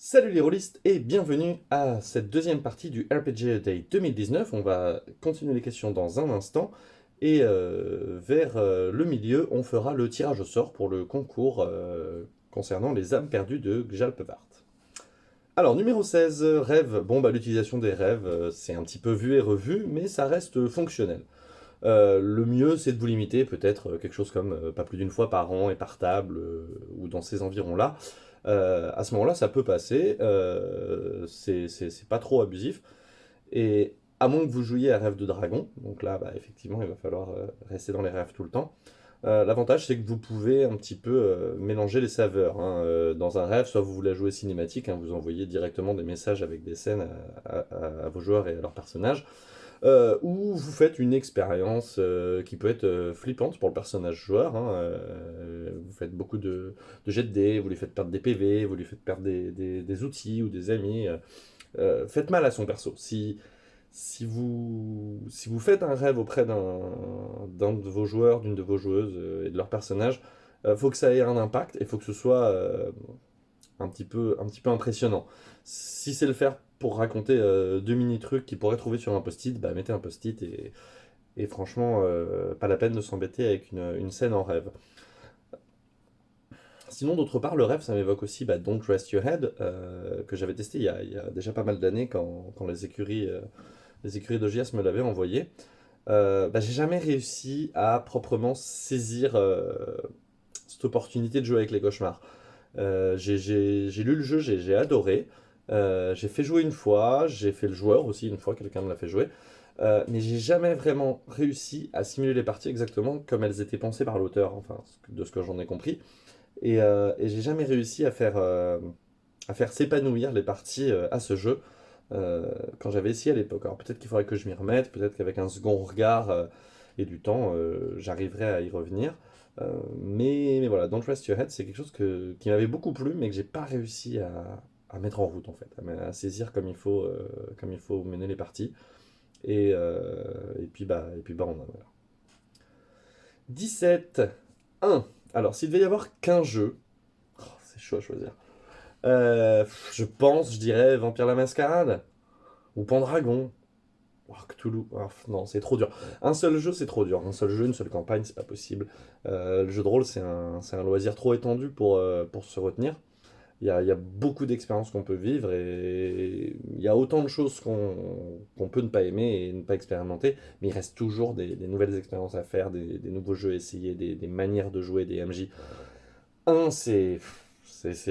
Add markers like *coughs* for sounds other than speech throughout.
Salut les rôlistes et bienvenue à cette deuxième partie du RPG Day 2019. On va continuer les questions dans un instant et euh, vers euh, le milieu, on fera le tirage au sort pour le concours euh, concernant les âmes perdues de Gjalpevart. Alors, numéro 16, rêve. Bon, bah l'utilisation des rêves, c'est un petit peu vu et revu, mais ça reste fonctionnel. le mieux, c'est de vous limiter peut-être quelque chose comme pas plus d'une fois par an et par table, ou dans ces environs-là. Euh, à ce moment-là, ça peut passer, euh, c'est pas trop abusif. Et à moins que vous jouiez à rêve de dragon, donc là, bah, effectivement, il va falloir euh, rester dans les rêves tout le temps. L'avantage, c'est que vous pouvez un petit peu mélanger les saveurs. Hein. dans un rêve, soit vous voulez jouer cinématique, hein, vous envoyez directement des messages avec des scènes à vos joueurs et à leurs personnages, euh, où vous faites une expérience euh, qui peut être euh, flippante pour le personnage joueur. Hein, vous faites beaucoup de, de, jets de dés, vous lui faites perdre des PV, vous lui faites perdre des, outils ou des amis. faites mal à son perso. Si, si, vous, si vous faites un rêve auprès d'un de vos joueurs, d'une de vos joueuses et de leur personnage, il faut que ça ait un impact et il faut que ce soit un, petit peu, un petit peu impressionnant. Si c'est le faire pour raconter euh, deux mini-trucs qu'ils pourraient trouver sur un post-it, bah, mettez un post-it et, franchement, euh, pas la peine de s'embêter avec une, scène en rêve. Sinon, d'autre part, le rêve, ça m'évoque aussi bah, Don't Rest Your Head, euh, que j'avais testé il y, a, déjà pas mal d'années quand, les écuries, les écuries d'OGS me l'avaient envoyé. bah, j'ai jamais réussi à proprement saisir cette opportunité de jouer avec les cauchemars. j'ai lu le jeu, j'ai adoré. Euh, j'ai fait jouer une fois, j'ai fait le joueur aussi une fois, quelqu'un me l'a fait jouer. Euh, mais j'ai jamais vraiment réussi à simuler les parties exactement comme elles étaient pensées par l'auteur, enfin, de ce que j'en ai compris. Et, euh, j'ai jamais réussi à faire, à faire s'épanouir les parties à ce jeu quand j'avais essayé à l'époque. Alors peut-être qu'il faudrait que je m'y remette, peut-être qu'avec un second regard et du temps, j'arriverai à y revenir. mais, voilà, Don't Trust Your Head, c'est quelque chose qui m'avait beaucoup plu, mais que j'ai pas réussi à, à mettre en route en fait, à, saisir comme il faut, euh, comme il faut mener les parties. Et, euh, et puis bah, et puis bah on a voilà. 17, 1. Alors s'il devait y avoir qu'un jeu, oh, c'est chaud à choisir. Euh, je pense, je dirais Vampire la Mascarade ou Pendragon. Oh, Cthulhu, oh, non, c'est trop dur. Un seul jeu, c'est trop dur. Un seul jeu, une seule campagne, c'est pas possible. le jeu de rôle, c'est un, un, loisir trop étendu pour, pour se retenir. Il y a, beaucoup d'expériences qu'on peut vivre et il y a autant de choses qu'on peut ne pas aimer et ne pas expérimenter, mais il reste toujours des, nouvelles expériences à faire, des, nouveaux jeux à essayer, des, manières de jouer, des MJ. Un, c'est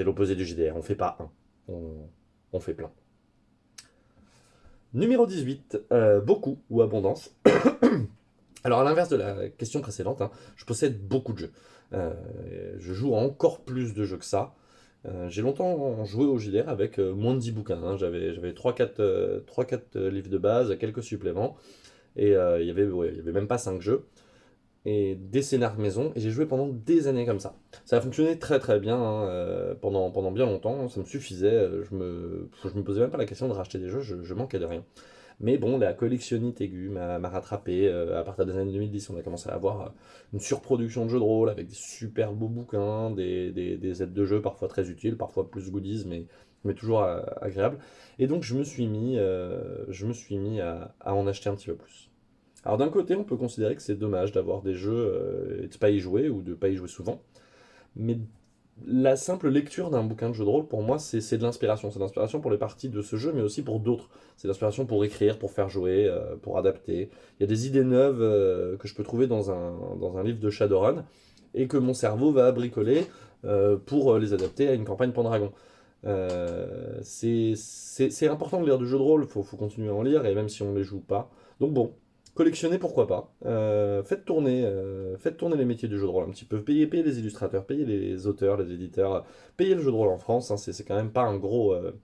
l'opposé du JDR, on fait pas un, on, fait plein. Numéro 18, euh, beaucoup ou abondance. *coughs* Alors à l'inverse de la question précédente, hein, je possède beaucoup de jeux. Euh, je joue encore plus de jeux que ça. Euh, j'ai longtemps joué au JDR avec euh, moins de 10 bouquins. Hein. J'avais 3-4 euh, livres de base, quelques suppléments. Et il n'y avait, avait même pas 5 jeux. Et des scénars maison. Et j'ai joué pendant des années comme ça. Ça a fonctionné très très bien hein, pendant, pendant bien longtemps. Ça me suffisait. Je me, je me posais même pas la question de racheter des jeux. je manquais de rien. Mais bon, la collectionnite aiguë m'a rattrapé. Euh, à partir des années 2010, on a commencé à avoir euh, une surproduction de jeux de rôle avec des super beaux bouquins, des, des, aides de jeu parfois très utiles, parfois plus goodies, mais, toujours euh, agréables. Et donc je me suis mis, à, en acheter un petit peu plus. Alors d'un côté, on peut considérer que c'est dommage d'avoir des jeux et de pas y jouer, ou de pas y jouer souvent. Mais la simple lecture d'un bouquin de jeu de rôle, pour moi, c'est de l'inspiration. C'est l'inspiration pour les parties de ce jeu, mais aussi pour d'autres. C'est l'inspiration pour écrire, pour faire jouer, euh, pour adapter. Il y a des idées neuves euh, que je peux trouver dans un, dans un livre de Shadowrun, et que mon cerveau va bricoler euh, pour les adapter à une campagne Pendragon. c'est important de lire du jeu de rôle, il faut, faut, continuer à en lire, et même si on ne les joue pas. Donc bon, Collectionner, pourquoi pas. Euh, faites, tourner, euh, faites tourner les métiers du jeu de rôle un petit peu. Payez, les illustrateurs, payez les auteurs, les éditeurs. Payez le jeu de rôle en France. Hein, c'est quand même pas un gros, euh,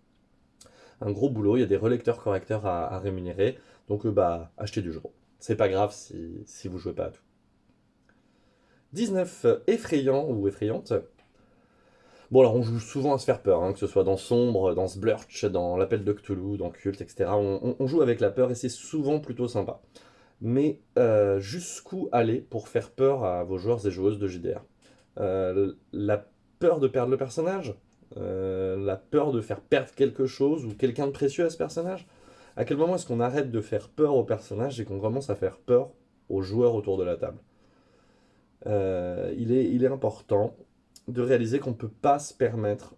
un gros boulot. Il y a des relecteurs correcteurs à, rémunérer. Donc, bah, achetez du jeu de rôle. C'est pas grave si, si vous jouez pas à tout. 19. Effrayant ou effrayante. Bon, alors on joue souvent à se faire peur, hein, que ce soit dans Sombre, dans Sblurch, dans l'Appel de Cthulhu, dans Cult, etc. on, joue avec la peur et c'est souvent plutôt sympa mais euh, jusqu'où aller pour faire peur à vos joueurs et joueuses de JDR euh, La peur de perdre le personnage? Euh, la peur de faire perdre quelque chose ou quelqu'un de précieux à ce personnage? À quel moment est-ce qu'on arrête de faire peur au personnage et qu'on commence à faire peur aux joueurs autour de la table? Il, est, il est important de réaliser qu'on ne peut pas se permettre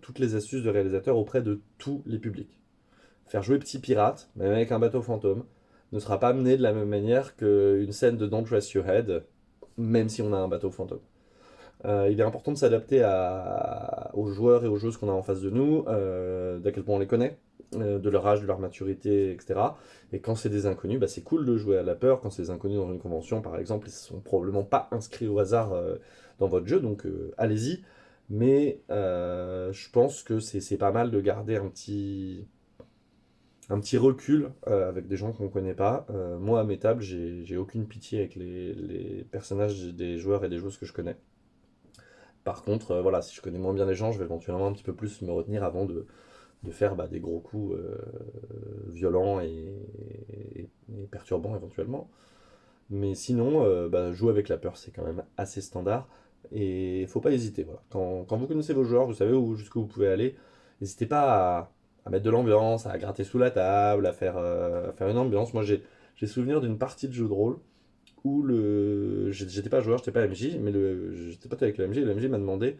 toutes les astuces de réalisateur auprès de tous les publics. Faire jouer Petit Pirate, même avec un bateau fantôme, ne sera pas amené de la même manière qu'une scène de Don't Rest Your Head, même si on a un bateau fantôme. Euh, il est important de s'adapter aux joueurs et aux joueuses qu'on a en face de nous, euh, d'à quel point on les connaît, euh, de leur âge, de leur maturité, etc. Et quand c'est des inconnus, bah, c'est cool de jouer à la peur. Quand c'est des inconnus dans une convention, par exemple, ils ne sont probablement pas inscrits au hasard dans votre jeu, donc allez-y. Mais je pense que c'est pas mal de garder un petit, un petit recul avec des gens qu'on ne connaît pas. moi, à mes tables, j'ai aucune pitié avec les, personnages des joueurs et des joueuses que je connais. Par contre, euh, voilà, si je connais moins bien les gens, je vais éventuellement un petit peu plus me retenir avant de, faire bah, des gros coups euh, violents et, perturbants éventuellement. Mais sinon, euh, bah, jouer avec la peur, c'est quand même assez standard. Et il faut pas hésiter. Quand, vous connaissez vos joueurs, vous savez où jusqu'où vous pouvez aller. N'hésitez pas à, mettre de l'ambiance, à gratter sous la table, à faire, à faire une ambiance. Moi, j'ai souvenir d'une partie de jeu de rôle où le... J'étais pas joueur, j'étais pas MJ, mais j'étais pas avec le MJ, et le MJ m'a demandé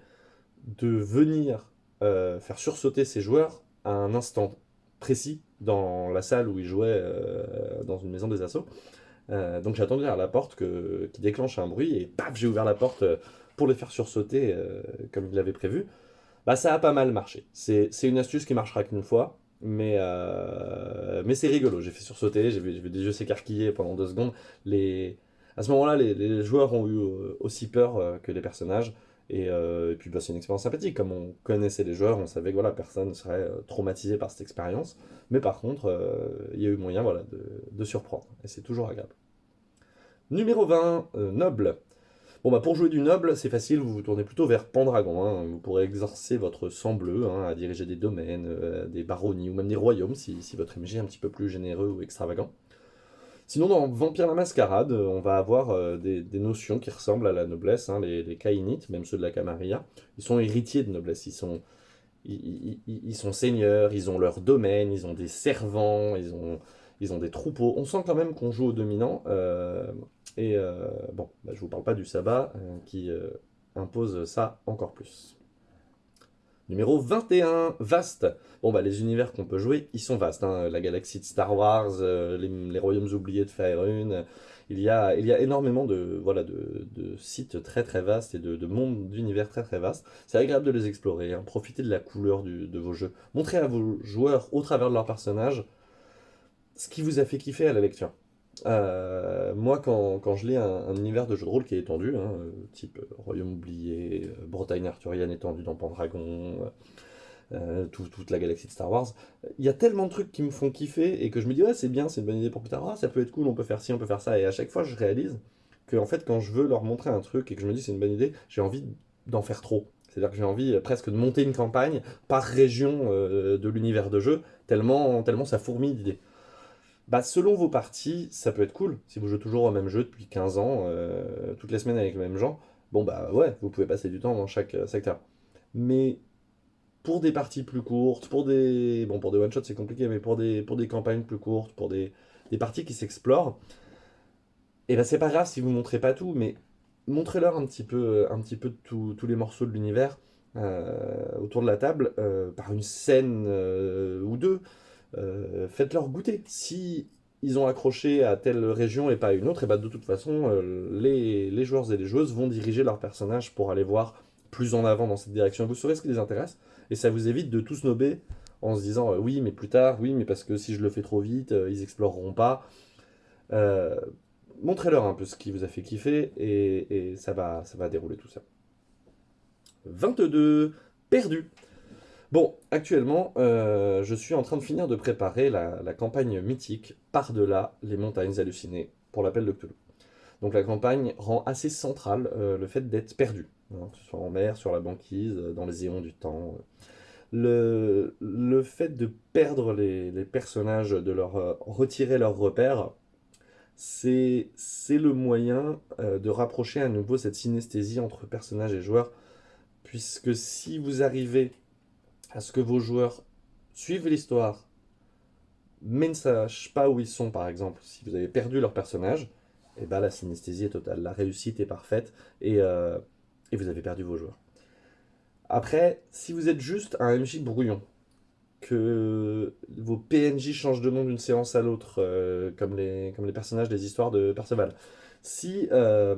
de venir euh, faire sursauter ses joueurs à un instant précis dans la salle où ils jouaient euh, dans une maison des assauts. Euh, donc j'ai attendu à la porte qui déclenche un bruit et paf, j'ai ouvert la porte pour les faire sursauter comme il l'avait prévu. Bah ça a pas mal marché. C'est une astuce qui marchera qu'une fois, mais, mais c'est rigolo. J'ai fait sursauter, j'ai vu, vu, des yeux s'écarquiller pendant deux secondes. Les, à ce moment-là, les, joueurs ont eu euh, aussi peur euh, que les personnages. Et, euh, puis bah, c'est une expérience sympathique. Comme on connaissait les joueurs, on savait que personne ne serait traumatisé par cette expérience. Mais par contre, il y a eu moyen de, surprendre. Et c'est toujours agréable. Numéro 20, Noble. Bon bah pour jouer du noble, c'est facile, vous vous tournez plutôt vers Pendragon. Hein. Vous pourrez exercer votre sang bleu hein, à diriger des domaines, des baronnies ou même des royaumes si, votre MJ est un petit peu plus généreux ou extravagant. Sinon, dans Vampire la Mascarade, euh, on va avoir euh, des, notions qui ressemblent à la noblesse, hein, les, les Kainites, même ceux de la Camarilla. Ils sont héritiers de noblesse, ils sont, ils, sont seigneurs, ils ont leur domaine, ils ont des servants, ils ont, ils ont des troupeaux. On sent quand même qu'on joue au dominant. Euh, et bon, bah, je vous parle pas du sabbat qui impose ça encore plus. Numéro 21, vaste. Bon bah les univers qu'on peut jouer, ils sont vastes. Hein. La galaxie de Star Wars, euh, les, royaumes oubliés de Faerun. Il y a, il y a énormément de, voilà, de, sites très très vastes et de, mondes d'univers très très vastes. C'est agréable de les explorer, hein. profitez de la couleur de vos jeux. Montrez à vos joueurs, au travers de leurs personnages, ce qui vous a fait kiffer à la lecture. Euh, moi, quand, quand, je lis un, univers de jeu de rôle qui est étendu, hein, euh, type euh, Royaume oublié, Bretagne arthurienne étendue dans Pendragon, toute la galaxie de Star Wars, il y a tellement de trucs qui me font kiffer et que je me dis, ouais, c'est bien, c'est une bonne idée pour plus tard, ah, ça peut être cool, on peut faire ci, on peut faire ça. Et à chaque fois, je réalise que, en fait, quand je veux leur montrer un truc et que je me dis, c'est une bonne idée, j'ai envie d'en faire trop. C'est-à-dire que j'ai envie presque de monter une campagne par région de l'univers de jeu, tellement, tellement ça fourmille d'idées. Bah, selon vos parties, ça peut être cool. Si vous jouez toujours au même jeu depuis 15 ans, euh, toutes les semaines avec le même gens, bon bah ouais, vous pouvez passer du temps dans chaque euh, secteur. Mais pour des parties plus courtes, pour des bon pour des one shots c'est compliqué, mais pour des pour campagnes plus courtes, pour des, parties qui s'explorent, et eh ben c'est pas grave si vous montrez pas tout, mais montrez-leur un petit peu un petit peu tous les morceaux de l'univers euh, autour de la table par une scène ou deux. Euh, faites-leur goûter. Si ils ont accroché à telle région et pas à une autre, et bah de toute façon, euh, les, joueurs et les joueuses vont diriger leur personnage pour aller voir plus en avant dans cette direction. Vous saurez ce qui les intéresse, et ça vous évite de tout snobber en se disant euh, oui, mais plus tard, oui, mais parce que si je le fais trop vite, ils exploreront pas. Montrez-leur un peu ce qui vous a fait kiffer, et, et ça, va, ça va dérouler tout ça. 22. Perdu. Bon, actuellement, euh, je suis en train de finir de préparer la, campagne mythique Par-delà les montagnes hallucinées pour l'appel de Cthulhu. Donc la campagne rend assez central euh, le fait d'être perdu, hein, que ce soit en mer, sur la banquise, dans les éons du temps. Le, fait de perdre les, personnages, de leur euh, retirer leurs repères, c'est le moyen de rapprocher à nouveau cette synesthésie entre personnages et joueurs, puisque si vous arrivez à ce que vos joueurs suivent l'histoire, mais ne sachent pas où ils sont, par exemple, si vous avez perdu leur personnage, et eh ben la synesthésie est totale, la réussite est parfaite, et, euh, et vous avez perdu vos joueurs. Après, si vous êtes juste un MJ brouillon, que vos PNJ changent de nom d'une séance à l'autre, euh, comme, les, comme les personnages des histoires de Perceval, si euh,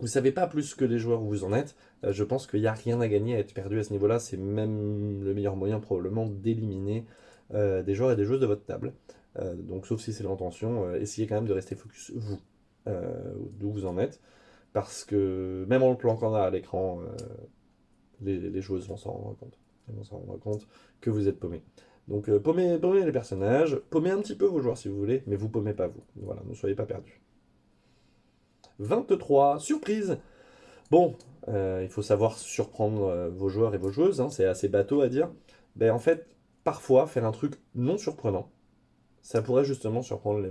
vous savez pas plus que les joueurs où vous en êtes, euh, je pense qu'il n'y a rien à gagner à être perdu à ce niveau-là. C'est même le meilleur moyen probablement d'éliminer euh, des joueurs et des joueuses de votre table. Euh, donc sauf si c'est l'intention, essayez quand même de rester focus vous, d'où vous en êtes. Parce que même en le planquant à l'écran, les, joueuses vont s'en rendre compte. Elles vont s'en rendre compte que vous êtes paumé. Donc paumez, paumez, les personnages, paumez un petit peu vos joueurs si vous voulez, mais vous paumez pas vous. Voilà, ne soyez pas perdus. 23. Surprise Bon, euh, il faut savoir surprendre euh, vos joueurs et vos joueuses, hein, c'est assez bateau à dire. Ben, en fait, parfois, faire un truc non surprenant, ça pourrait justement surprendre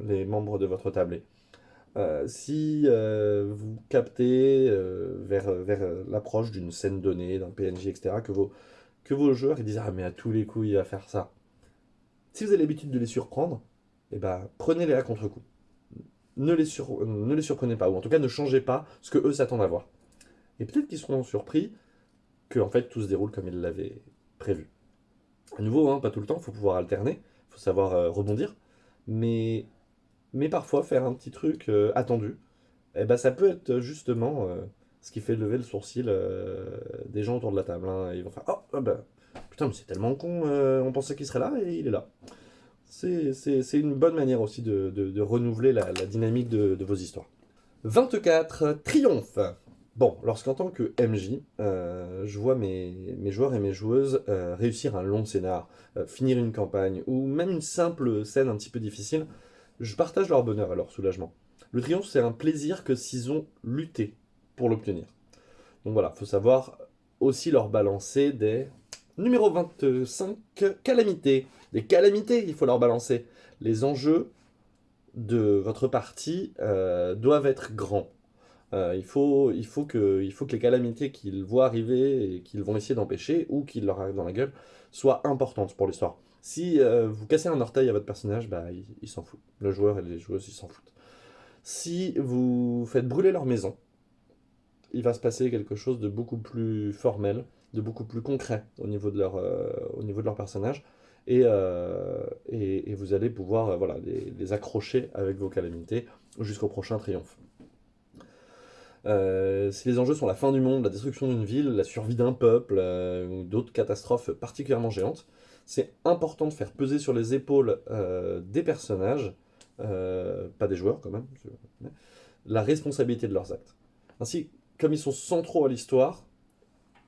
les, membres de votre tablé. Euh, si vous captez vers, vers l'approche d'une scène donnée, d'un PNJ, etc., que vos, que vos joueurs ils disent « Ah, mais à tous les coups, il va faire ça ». Si vous avez l'habitude de les surprendre, eh ben, prenez-les à contre-coup ne les, ne les surprenez pas, ou en tout cas ne changez pas ce que eux s'attendent à voir. Et peut-être qu'ils seront surpris que en fait tout se déroule comme ils l'avaient prévu. À nouveau, hein, pas tout le temps, il faut pouvoir alterner, il faut savoir euh, rebondir, mais, mais parfois faire un petit truc euh, attendu, eh ben, ça peut être justement euh, ce qui fait lever le sourcil des gens autour de la table. Hein. ils vont faire « Oh, putain, mais c'est tellement con, on pensait qu'il serait là et il est là ». C'est une bonne manière aussi de, renouveler la, dynamique de, vos histoires. 24. Triomphe Bon, lorsqu'en tant que MJ, euh, je vois mes, joueurs et mes joueuses euh, réussir un long scénar, euh, finir une campagne, ou même une simple scène un petit peu difficile, je partage leur bonheur et leur soulagement. Le triomphe, c'est un plaisir que s'ils ont lutté pour l'obtenir. Donc voilà, il faut savoir aussi leur balancer des Numéro 25, calamité. Des calamités, il faut leur balancer. Les enjeux de votre partie euh, doivent être grands. Euh, il, faut, que, les calamités qu'ils voient arriver et qu'ils vont essayer d'empêcher, ou qu'ils leur arrivent dans la gueule, soient importantes pour l'histoire. Si euh, vous cassez un orteil à votre personnage, bah, il, s'en fout. Le joueur et les joueuses, ils s'en foutent. Si vous faites brûler leur maison, il va se passer quelque chose de beaucoup plus formel, de beaucoup plus concret au niveau de leur personnage. Et, euh, et, vous allez pouvoir euh, voilà, les, accrocher avec vos calamités jusqu'au prochain triomphe. si les enjeux sont la fin du monde, la destruction d'une ville, la survie d'un peuple ou d'autres catastrophes particulièrement géantes, c'est important de faire peser sur les épaules des personnages, pas des joueurs quand même, la responsabilité de leurs actes. Ainsi, comme ils sont centraux à l'histoire,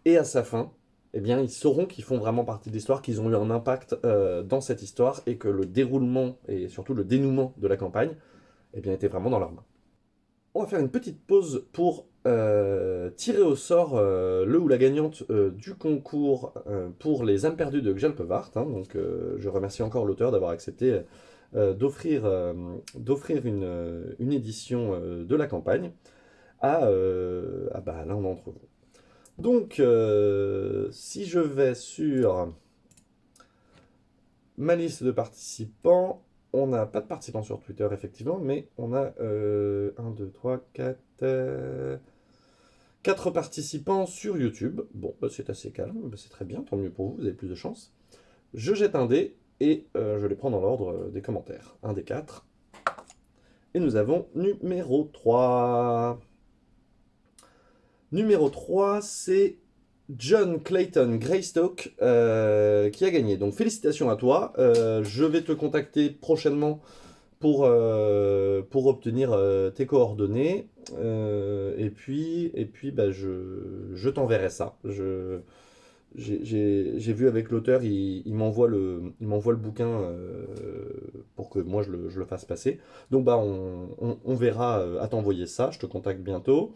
et à sa fin, eh bien, ils sauront qu'ils font vraiment partie de l'histoire, qu'ils ont eu un impact euh, dans cette histoire, et que le déroulement, et surtout le dénouement de la campagne, eh bien, était vraiment dans leurs mains. On va faire une petite pause pour euh, tirer au sort euh, le ou la gagnante du concours pour les âmes perdues de Gjalpevart. Hein. donc, je remercie encore l'auteur d'avoir accepté d'offrir une, édition de la campagne à, à bah, l'un d'entre vous. Donc, euh, si je vais sur ma liste de participants, on n'a pas de participants sur Twitter, effectivement, mais on a 1, 2, 3, 4... 4 participants sur YouTube. Bon, bah, c'est assez calme, bah, c'est très bien, tant mieux pour vous, vous avez plus de chance. Je jette un dé et euh, je les prends dans l'ordre euh, des commentaires. Un des 4. Et nous avons numéro 3. Numéro 3, c'est John Clayton Greystock euh, qui a gagné. Donc félicitations à toi. Euh, je vais te contacter prochainement pour, euh, pour obtenir tes coordonnées. et puis, et puis bah, je, je t'enverrai ça. J'ai vu avec l'auteur, il, m'envoie le, le bouquin pour que moi je le, je le, fasse passer. Donc bah, on, on verra à t'envoyer ça. Je te contacte bientôt.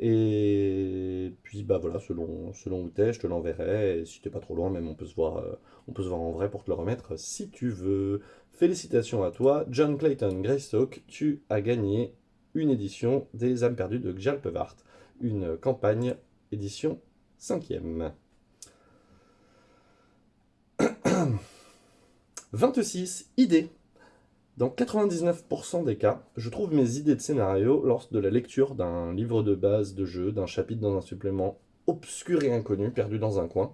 Et puis bah voilà, selon, selon où t'es, je te l'enverrai. Et si t'es pas trop loin, même on peut, se voir, euh, on peut se voir en vrai pour te le remettre si tu veux. Félicitations à toi, John Clayton Greystock, tu as gagné une édition des âmes perdues de Gjalpevart, une campagne édition 5ème. 26 *clears throat* idées. Dans 99% des cas, je trouve mes idées de scénario lors de la lecture d'un livre de base de jeu, d'un chapitre dans un supplément obscur et inconnu, perdu dans un coin,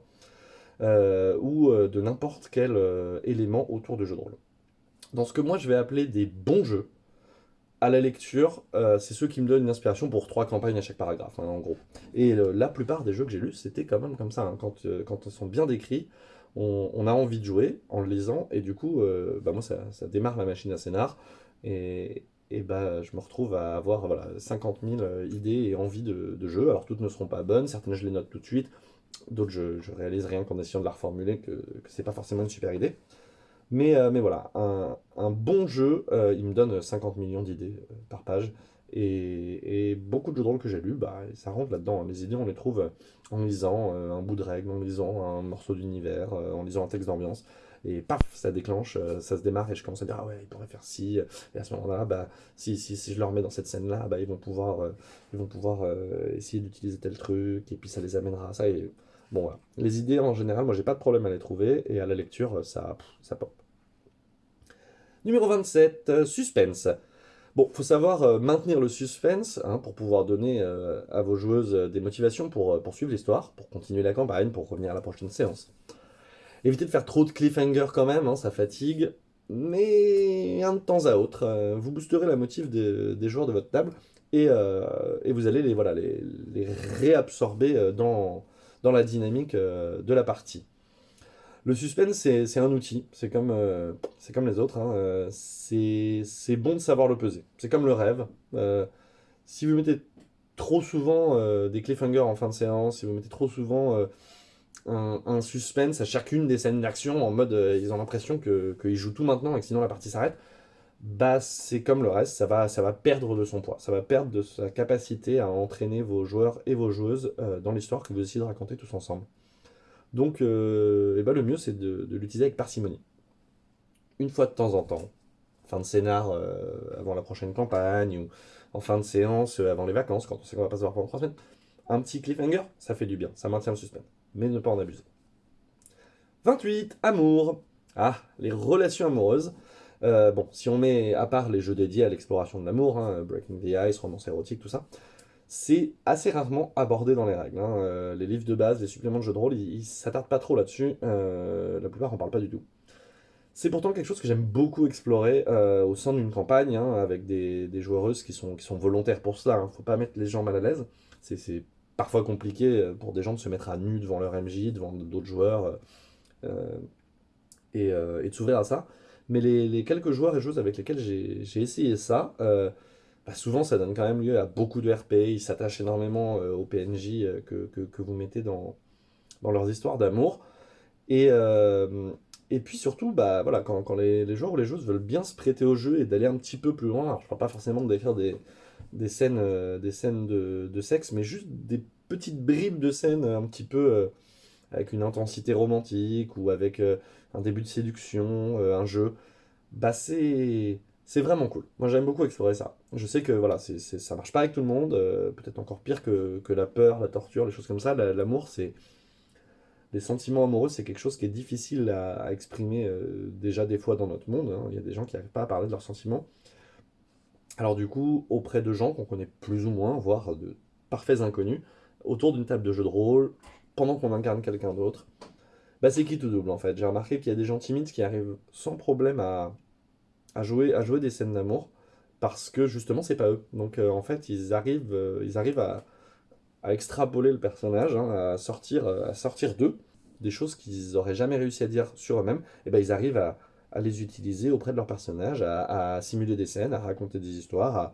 euh, ou euh, de n'importe quel euh, élément autour de jeu de rôle. Dans ce que moi je vais appeler des bons jeux, à la lecture, c'est ceux qui me donnent une inspiration pour trois campagnes à chaque paragraphe, hein, en gros. Et la plupart des jeux que j'ai lus, c'était quand même comme ça, hein, quand, quand ils sont bien décrits, on, a envie de jouer en le lisant, et du coup, euh, bah moi, ça, démarre ma machine à scénar, et, et bah, je me retrouve à avoir voilà, 50 000 euh, idées et envies de, jeu. Alors, toutes ne seront pas bonnes, certaines je les note tout de suite, d'autres je, je réalise rien qu'en essayant de la reformuler, que, que c'est pas forcément une super idée. Mais, euh, mais voilà, un, bon jeu, il me donne 50 millions d'idées par page, et, beaucoup de jeux de rôle que j'ai lus, bah, ça rentre là-dedans. Hein. Les idées, on les trouve en lisant euh, un bout de règle, en lisant un morceau d'univers, euh, en lisant un texte d'ambiance. Et paf, ça déclenche, euh, ça se démarre et je commence à dire, ah ouais, ils pourraient faire ci. Et à ce moment-là, bah, si, si, si je leur mets dans cette scène-là, bah, ils vont pouvoir, ils vont pouvoir essayer d'utiliser tel truc, et puis ça les amènera à ça. Et bon, voilà. Les idées, en général, moi, j'ai pas de problème à les trouver, et à la lecture, ça, ça pop. Numéro 27, suspense. Bon, faut savoir euh, maintenir le suspense hein, pour pouvoir donner euh, à vos joueuses euh, des motivations pour poursuivre l'histoire, pour continuer la campagne, pour revenir à la prochaine séance. Évitez de faire trop de cliffhanger quand même, hein, ça fatigue, mais un de temps à autre, vous boosterez la motive des, joueurs de votre table et, vous allez les, voilà, les, réabsorber dans la dynamique de la partie. Le suspense, c'est un outil, c'est comme, euh, comme les autres, hein. euh, c'est bon de savoir le peser. C'est comme le rêve. Euh, si vous mettez trop souvent des cliffhangers en fin de séance, si vous mettez trop souvent un, suspense à chacune des scènes d'action, en mode ils ont l'impression qu'ils jouent tout maintenant et que sinon la partie s'arrête, bah c'est comme le reste, ça va, ça va perdre de son poids, ça va perdre de sa capacité à entraîner vos joueurs et vos joueuses dans l'histoire que vous essayez de raconter tous ensemble. Donc, euh, eh ben, le mieux, c'est de, l'utiliser avec parcimonie. Une fois de temps en temps, fin de scénar euh, avant la prochaine campagne, ou en fin de séance euh, avant les vacances, quand on sait qu'on va pas se voir pendant trois semaines, un petit cliffhanger, ça fait du bien, ça maintient le suspense. Mais ne pas en abuser. 28. Amour. Ah, les relations amoureuses. bon, si on met à part les jeux dédiés à l'exploration de l'amour, hein, Breaking the Ice, romance érotique, tout ça, c'est assez rarement abordé dans les règles. Hein. Euh, les livres de base, les suppléments de jeux de rôle, ils, ne s'attardent pas trop là-dessus. Euh, la plupart en parlent pas du tout. C'est pourtant quelque chose que j'aime beaucoup explorer euh, au sein d'une campagne, hein, avec des, joueuses qui sont, qui sont volontaires pour cela. hein. Faut pas mettre les gens mal à l'aise. C'est parfois compliqué pour des gens de se mettre à nu devant leur MJ, devant d'autres joueurs, et, de s'ouvrir à ça. Mais les, les, quelques joueurs et joueuses avec lesquels j'ai essayé ça, bah, souvent ça donne quand même lieu à beaucoup de RP, ils s'attachent énormément euh, aux PNJ euh, que, vous mettez dans, dans leurs histoires d'amour. Et, euh, puis surtout, bah, voilà, quand, les, les, joueurs ou les joueuses veulent bien se prêter au jeu et d'aller un petit peu plus loin, je parle pas forcément de décrire des, des scènes, des scènes de, de, sexe, mais juste des petites bribes de scènes un petit peu avec une intensité romantique ou avec un début de séduction, un jeu, bah c'est c'est vraiment cool. Moi, j'aime beaucoup explorer ça. Je sais que voilà, c'est, ça marche pas avec tout le monde, euh, peut-être encore pire que, que, la peur, la torture, les choses comme ça. l'amour, c'est. Les sentiments amoureux, c'est quelque chose qui est difficile à, exprimer euh, déjà des fois dans notre monde. Hein. Il y a des gens qui n'arrivent pas à parler de leurs sentiments. Alors, du coup, auprès de gens qu'on connaît plus ou moins, voire de parfaits inconnus, autour d'une table de jeu de rôle, pendant qu'on incarne quelqu'un d'autre, bah, c'est qui tout double en fait? J'ai remarqué qu'il y a des gens timides qui arrivent sans problème à à jouer, à jouer des scènes d'amour parce que justement c'est pas eux. Donc euh, en fait ils arrivent, euh, ils arrivent à, à, extrapoler le personnage, hein, à sortir, euh, à sortir d'eux des choses qu'ils auraient jamais réussi à dire sur eux-mêmes. Et ben ils arrivent à, à, les utiliser auprès de leur personnage, à, simuler des scènes, à raconter des histoires,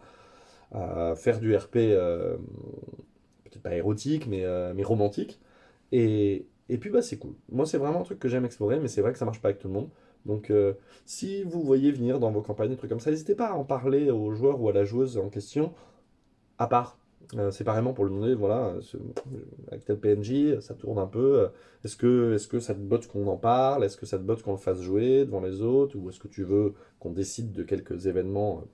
à, faire du RP peut-être pas érotique mais, mais romantique. Et, et puis bah c'est cool. Moi c'est vraiment un truc que j'aime explorer, mais c'est vrai que ça marche pas avec tout le monde. Donc euh, si vous voyez venir dans vos campagnes des trucs comme ça, n'hésitez pas à en parler au joueur ou à la joueuse en question, à part. Euh, séparément pour le demander, voilà, avec tel PNJ, ça tourne un peu. Est-ce que, est que ça te botte qu'on en parle Est-ce que ça te botte qu'on le fasse jouer devant les autres Ou est-ce que tu veux qu'on décide de quelques événements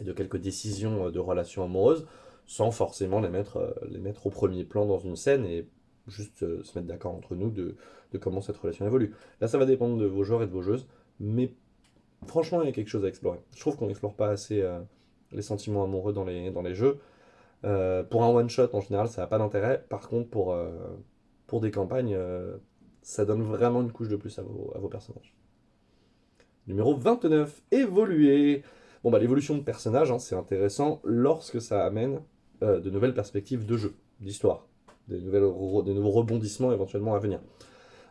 et de quelques décisions de relations amoureuses sans forcément les mettre, les mettre au premier plan dans une scène et juste euh, se mettre d'accord entre nous de, de comment cette relation évolue. Là, ça va dépendre de vos joueurs et de vos joueuses, mais franchement, il y a quelque chose à explorer. Je trouve qu'on n'explore pas assez euh, les sentiments amoureux dans les, jeux. Euh, pour un one-shot, en général, ça n'a pas d'intérêt. Par contre, pour, euh, des campagnes, ça donne vraiment une couche de plus à vos, personnages. Numéro 29, évoluer. Bon, bah, l'évolution de personnage, hein, c'est intéressant lorsque ça amène de nouvelles perspectives de jeu, d'histoire, des, des nouveaux rebondissements éventuellement à venir.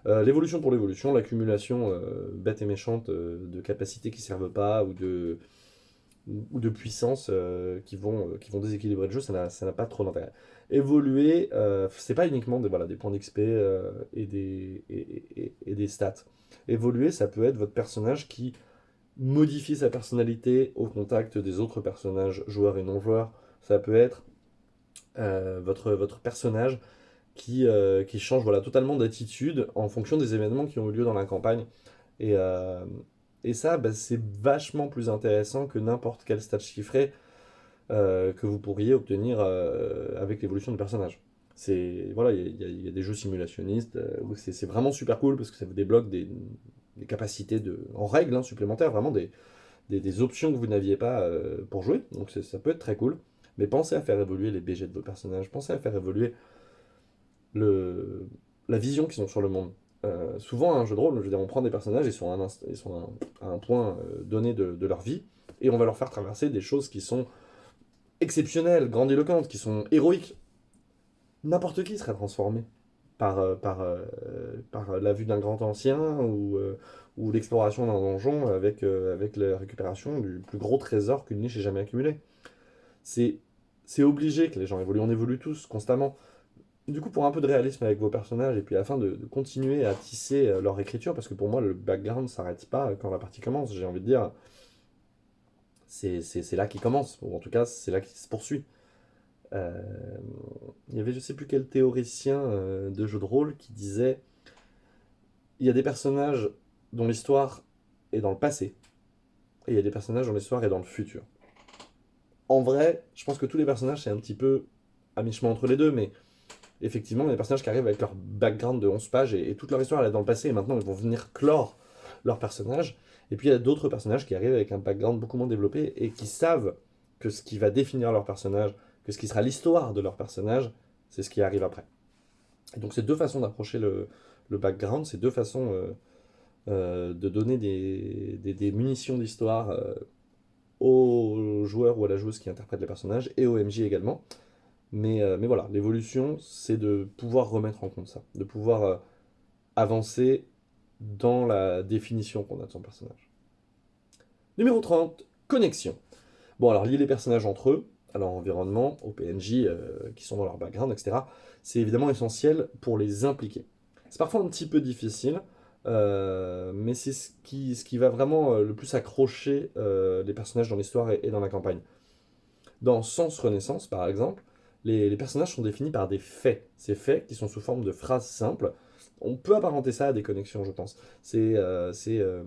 Euh, l'évolution pour l'évolution, l'accumulation euh, bête et méchante euh, de capacités qui servent pas ou de, ou de puissance euh, qui, vont, qui vont déséquilibrer le jeu, ça n'a pas trop d'intérêt. Évoluer, c'est pas uniquement des, voilà, des points d'XP et, des, et, et- et des stats. Évoluer, ça peut être votre personnage qui modifie sa personnalité au contact des autres personnages, joueurs et non-joueurs. Ça peut être votre, votre personnage qui, euh, qui change voilà, totalement d'attitude en fonction des événements qui ont eu lieu dans la campagne. Et, euh, et ça, bah, c'est vachement plus intéressant que n'importe quel stat chiffré euh, que vous pourriez obtenir euh, avec l'évolution du personnage. C'est, voilà, il y, y y a des jeux simulationnistes euh, où c'est vraiment super cool parce que ça vous débloque des, des capacités de, en règle hein, supplémentaires, vraiment des, des, des options que vous n'aviez pas pour jouer. Donc ça peut être très cool. Mais pensez à faire évoluer les BG de vos personnages, pensez à faire évoluer le, la vision qu'ils ont sur le monde. Euh, souvent, un jeu de rôle, je veux dire, on prend des personnages, ils sont à un, ils sont à un, point euh, donné de, de leur vie, et on va leur faire traverser des choses qui sont exceptionnelles, grandiloquentes, qui sont héroïques. N'importe qui serait transformé par, euh, par, par la vue d'un grand ancien ou, ou l'exploration d'un donjon avec, avec la récupération du plus gros trésor qu'une niche ait jamais accumulé. C'est obligé que les gens évoluent, on évolue tous constamment. Du coup, pour un peu de réalisme avec vos personnages, et puis afin de, continuer à tisser euh, leur écriture, parce que pour moi, le background ne s'arrête pas quand la partie commence, j'ai envie de dire, c'est là qu'il commence, ou en tout cas, c'est là qu'il se poursuit. Euh, il y avait je sais plus quel théoricien euh, de jeu de rôle qui disait, il y a des personnages dont l'histoire est dans le passé, et il y a des personnages dont l'histoire est dans le futur. En vrai, je pense que tous les personnages, c'est un petit peu à mi-chemin entre les deux, mais effectivement, il y a des personnages qui arrivent avec leur background de 11 pages et, toute leur histoire elle est dans le passé et maintenant ils vont venir clore leur personnage. Et puis il y a d'autres personnages qui arrivent avec un background beaucoup moins développé et qui savent que ce qui va définir leur personnage, que ce qui sera l'histoire de leur personnage, c'est ce qui arrive après. Et donc c'est deux façons d'approcher le, background, c'est deux façons euh, euh, de donner des, munitions d'histoire euh, aux joueurs ou à la joueuse qui interprètent les personnages et au MJ également. Mais, euh, mais voilà, l'évolution, c'est de pouvoir remettre en compte ça, de pouvoir euh, avancer dans la définition qu'on a de son personnage. Numéro 30, connexion. Bon, alors lier les personnages entre eux, à leur environnement, aux PNJ euh, qui sont dans leur background, etc., c'est évidemment essentiel pour les impliquer. C'est parfois un petit peu difficile, mais c'est ce qui, va vraiment le plus accrocher les personnages dans l'histoire et, et dans la campagne. Dans Sens Renaissance, par exemple, les, personnages sont définis par des faits. Ces faits qui sont sous forme de phrases simples. On peut apparenter ça à des connexions, je pense. C'est euh, euh,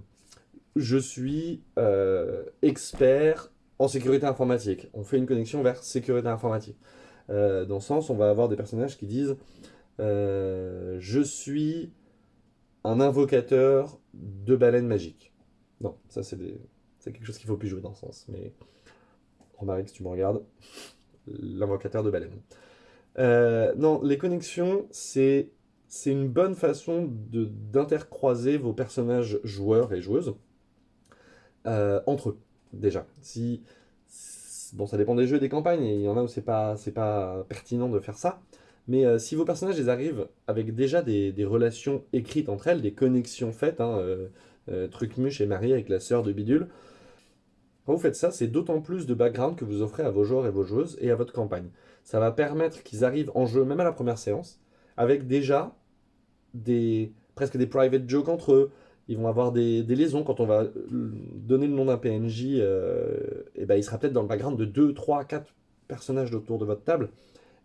je suis euh, expert en sécurité informatique. On fait une connexion vers sécurité informatique. Dans ce sens, on va avoir des personnages qui disent je suis un invocateur de baleines magiques. Non, ça c'est des- quelque chose qu'il faut plus jouer dans ce sens. Mais Romaric, si tu me regardes, l'invocateur de baleines. Euh, non, les connexions, c'est une bonne façon d'intercroiser vos personnages joueurs et joueuses euh, entre eux, déjà. Si, bon, ça dépend des jeux et des campagnes, et il y en a où c'est pas, pas pertinent de faire ça. Mais euh, si vos personnages ils arrivent avec déjà des, des relations écrites entre elles, des connexions faites, hein, Trucmuche est marié avec la sœur de Bidule, quand vous faites ça, c'est d'autant plus de background que vous offrez à vos joueurs et vos joueuses et à votre campagne. Ça va permettre qu'ils arrivent en jeu, même à la première séance, avec déjà des presque des private jokes entre eux. Ils vont avoir des, des liaisons quand on va euh, donner le nom d'un PNJ. et ben, il sera peut-être dans le background de 2, 3, 4 personnages autour de votre table.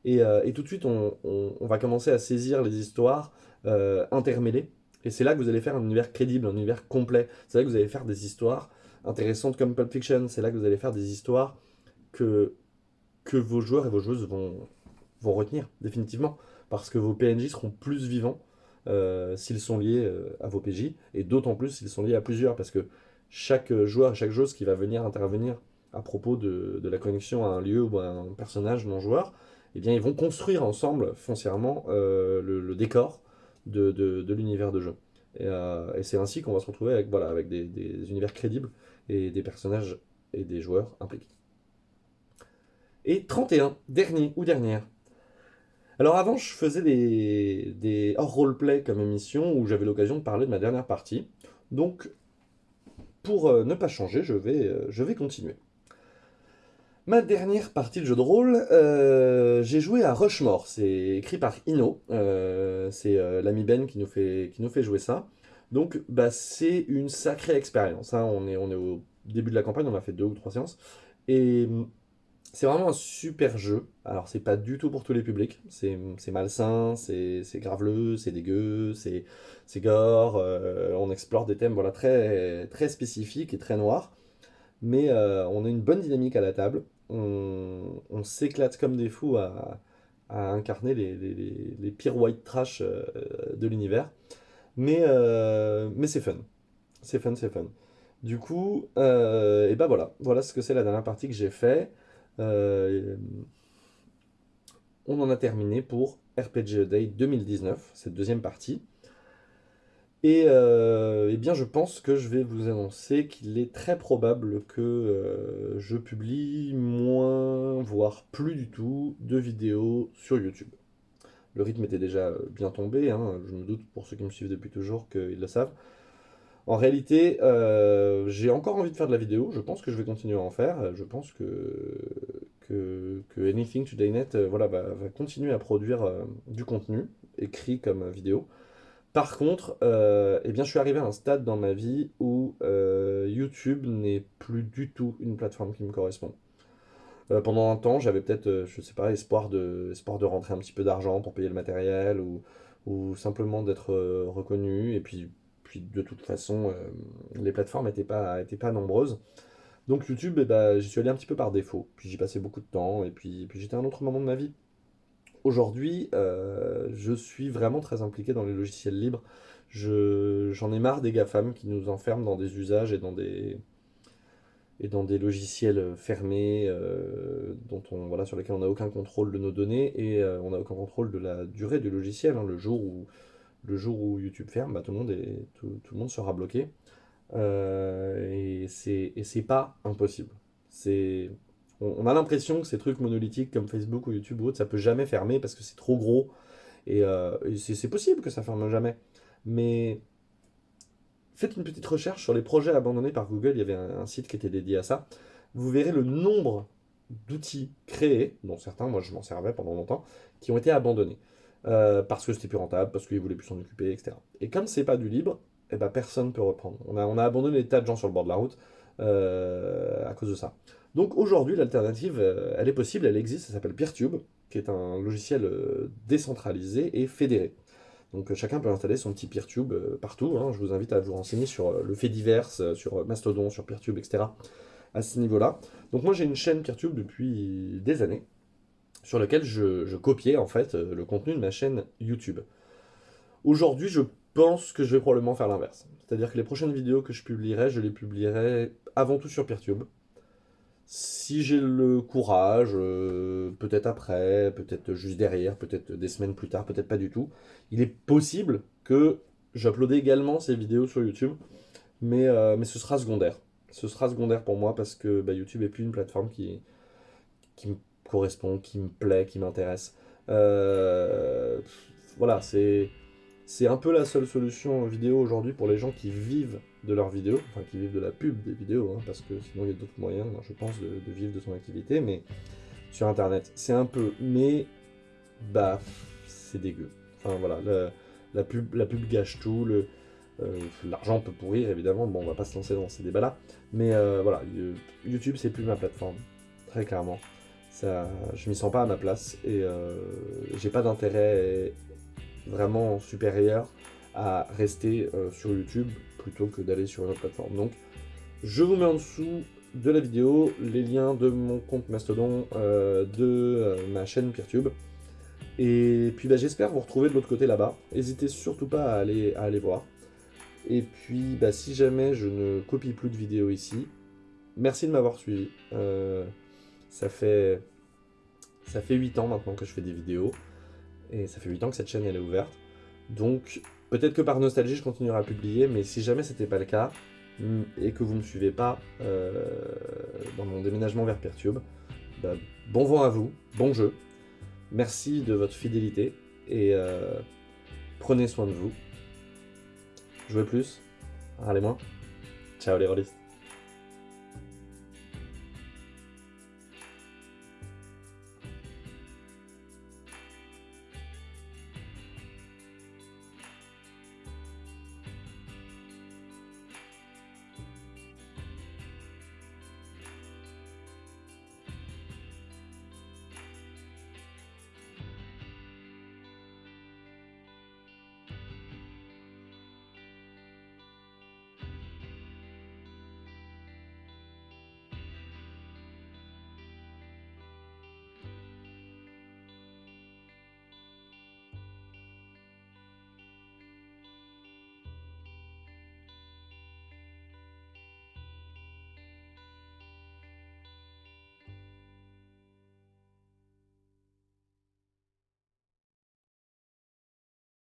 Et, euh, et tout de suite, on, on- va commencer à saisir les histoires euh, intermêlées. Et c'est là que vous allez faire un univers crédible, un univers complet. C'est là que vous allez faire des histoires intéressantes comme Pulp Fiction. C'est là que vous allez faire des histoires que, que vos joueurs et vos joueuses vont, vont retenir, définitivement. parce que vos PNJ seront plus vivants s'ils sont liés à vos PJ, et d'autant plus s'ils sont liés à plusieurs, parce que chaque joueur, chaque joueuse qui va venir intervenir à propos de, la connexion à un lieu ou à un personnage non joueur, eh bien ils vont construire ensemble foncièrement le, décor de, l'univers de jeu. Et, c'est ainsi qu'on va se retrouver avec, voilà, avec des univers crédibles et des personnages et des joueurs impliqués. Et 31, dernier ou dernière. Alors avant, je faisais des, des hors roleplay comme émission où j'avais l'occasion de parler de ma dernière partie. Donc, pour euh, ne pas changer, je vais, euh, je vais continuer. Ma dernière partie de jeu de rôle, euh, j'ai joué à Rushmore. C'est écrit par Ino. c'est l'ami Ben qui nous, fait, qui nous fait jouer ça. Donc, bah, c'est une sacrée expérience. Hein. On, est, on est au début de la campagne, on a fait deux ou trois séances. Et c'est vraiment un super jeu. Alors, c'est pas du tout pour tous les publics. C'est malsain, c'est graveleux, c'est dégueu, c'est gore. Euh, on explore des thèmes voilà, très, très spécifiques et très noirs. Mais euh, on a une bonne dynamique à la table. On, s'éclate comme des fous à, incarner les, les, pires white trash euh, de l'univers. Mais, mais c'est fun. C'est fun, c'est fun. Du coup, et ben voilà. Voilà ce que c'est la dernière partie que j'ai fait. Euh, on en a terminé pour RPG Day 2019, cette deuxième partie. Et euh, eh bien, je pense que je vais vous annoncer qu'il est très probable que euh, je publie moins, voire plus du tout, de vidéos sur YouTube. Le rythme était déjà bien tombé, hein. je me doute pour ceux qui me suivent depuis toujours qu'ils le savent. En réalité, euh, j'ai encore envie de faire de la vidéo, je pense que je vais continuer à en faire, je pense que, Anything Today Net euh, voilà, va, continuer à produire euh, du contenu, écrit comme vidéo. Par contre, eh bien, je suis arrivé à un stade dans ma vie où YouTube n'est plus du tout une plateforme qui me correspond. Pendant un temps, j'avais peut-être, je sais pas, espoir de, espoir de rentrer un petit peu d'argent pour payer le matériel ou, ou simplement d'être reconnu. Et puis, puis de toute façon, euh, les plateformes n'étaient pas, pas nombreuses. Donc YouTube, eh ben, j'y suis allé un petit peu par défaut. Puis j'y passais beaucoup de temps, et puis, puis j'étais à un autre moment de ma vie. Aujourd'hui, euh, je suis vraiment très impliqué dans les logiciels libres. J'en ai marre des GAFAM qui nous enferment dans des usages et dans des, et dans des logiciels fermés euh, dont on, voilà, sur lesquels on n'a aucun contrôle de nos données et on n'a aucun contrôle de la durée du logiciel. Hein. le jour où le jour où YouTube ferme, bah, tout, le monde est, tout, le monde sera bloqué. Euh, et c'est pas impossible. C'est on, a l'impression que ces trucs monolithiques comme Facebook ou YouTube ou autre, ça peut jamais fermer parce que c'est trop gros. Et, euh, c'est possible que ça ferme jamais. Mais faites une petite recherche sur les projets abandonnés par Google. Il y avait un, site qui était dédié à ça. Vous verrez le nombre d'outils créés, dont certains, moi je m'en servais pendant longtemps, qui ont été abandonnés. Euh, parce que c'était plus rentable, parce qu'ils voulaient plus s'en occuper, etc. Et comme c'est pas du libre, eh ben, personne ne peut reprendre. On a, on a abandonné des tas de gens sur le bord de la route euh, à cause de ça. Donc aujourd'hui, l'alternative, euh, elle est possible, elle existe, ça s'appelle PeerTube, qui est un logiciel décentralisé et fédéré. Donc chacun peut installer son petit PeerTube partout. Hein. Je vous invite à vous renseigner sur le fait divers, sur Mastodon, sur PeerTube, etc. à ce niveau-là. Donc moi j'ai une chaîne PeerTube depuis des années sur lequel je, copiais en fait euh, le contenu de ma chaîne YouTube. Aujourd'hui, je pense que je vais probablement faire l'inverse. C'est-à-dire que les prochaines vidéos que je publierai, je les publierai avant tout sur Peertube. Si j'ai le courage, euh, peut-être après, peut-être juste derrière, peut-être des semaines plus tard, peut-être pas du tout, il est possible que j'uploade également ces vidéos sur YouTube, mais, euh, mais ce sera secondaire. Ce sera secondaire pour moi parce que bah, YouTube est plus une plateforme qui, qui me correspond, qui me plaît, qui m'intéresse. Euh, voilà, c'est un peu la seule solution vidéo aujourd'hui pour les gens qui vivent de leurs vidéos, enfin qui vivent de la pub des vidéos, hein, parce que sinon il y a d'autres moyens, je pense, de, vivre de son activité, mais sur Internet, c'est un peu, mais bah, c'est dégueu. Enfin voilà, la, pub, la pub gâche tout, euh, l'argent peut pourrir évidemment, bon on va pas se lancer dans ces débats-là, mais euh, voilà, YouTube c'est plus ma plateforme, très clairement. Ça, je m'y sens pas à ma place et euh, j'ai pas d'intérêt vraiment supérieur à rester sur YouTube plutôt que d'aller sur une autre plateforme. Donc, je vous mets en dessous de la vidéo les liens de mon compte Mastodon, euh, de ma chaîne PeerTube. Et puis bah, j'espère vous retrouver de l'autre côté là-bas. N'hésitez surtout pas à aller, voir. Et puis bah, si jamais je ne copie plus de vidéos ici, merci de m'avoir suivi. Euh, ça fait ça fait 8 ans maintenant que je fais des vidéos. Et ça fait 8 ans que cette chaîne est ouverte. Donc peut-être que par nostalgie je continuerai à publier, mais si jamais c'était pas le cas, mm, et que vous ne me suivez pas euh, dans mon déménagement vers Pertube, bah, bon vent à vous, bon jeu. Merci de votre fidélité et euh, prenez soin de vous. Jouez plus, râlez moins. Ciao les rôlistes.